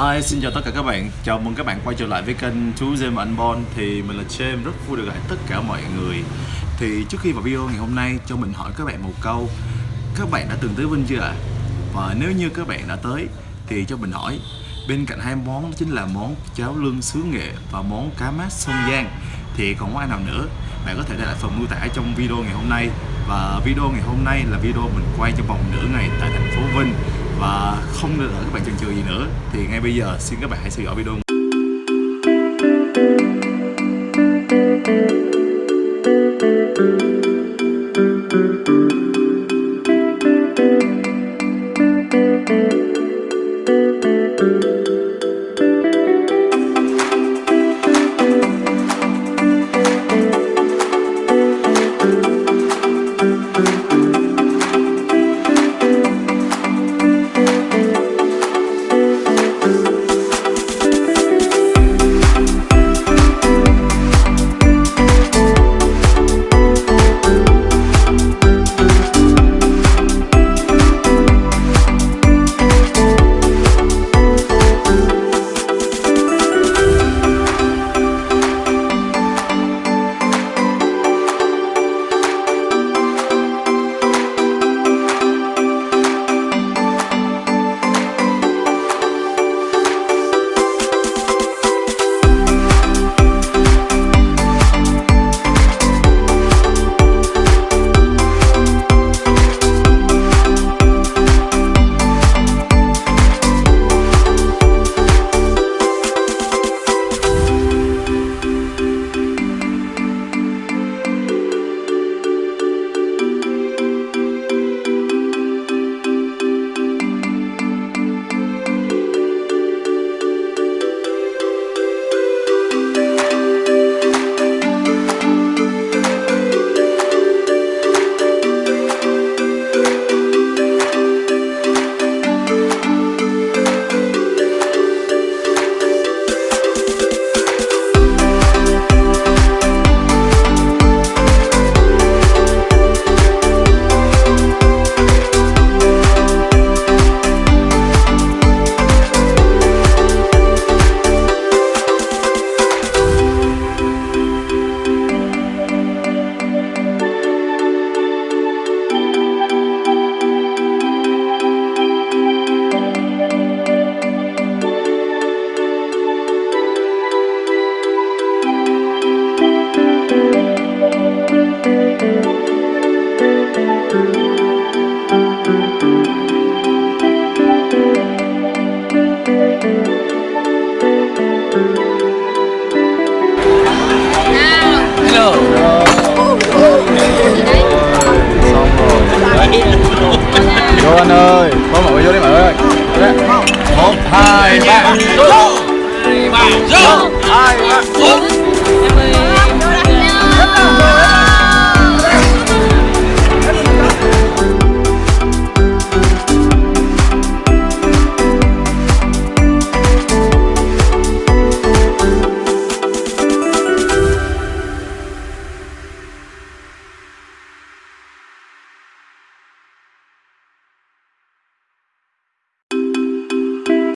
Hi, xin chào tất cả các bạn. Chào mừng các bạn quay trở lại với kênh Chú James và Anh Bon Thì mình là James, rất vui được gặp tất cả mọi người. Thì trước khi vào video ngày hôm nay cho mình hỏi các bạn một câu. Các bạn đã từng tới Vinh chưa ạ? À? Và nếu như các bạn đã tới thì cho mình hỏi. Bên cạnh hai món đó chính là món cháo lương xứ nghệ và món cá mát sông Giang. Thì còn món nào nữa? Bạn có thể để lại phần mô tả trong video ngày hôm nay. Và video ngày hôm nay là video mình quay trong vòng nửa ngày tại thành phố Vinh không không ở các bạn chần chừ gì nữa. Thì ngay bây giờ, xin các bạn hãy theo dõi video. Hai ba. Vô hai ba. Vô hai ba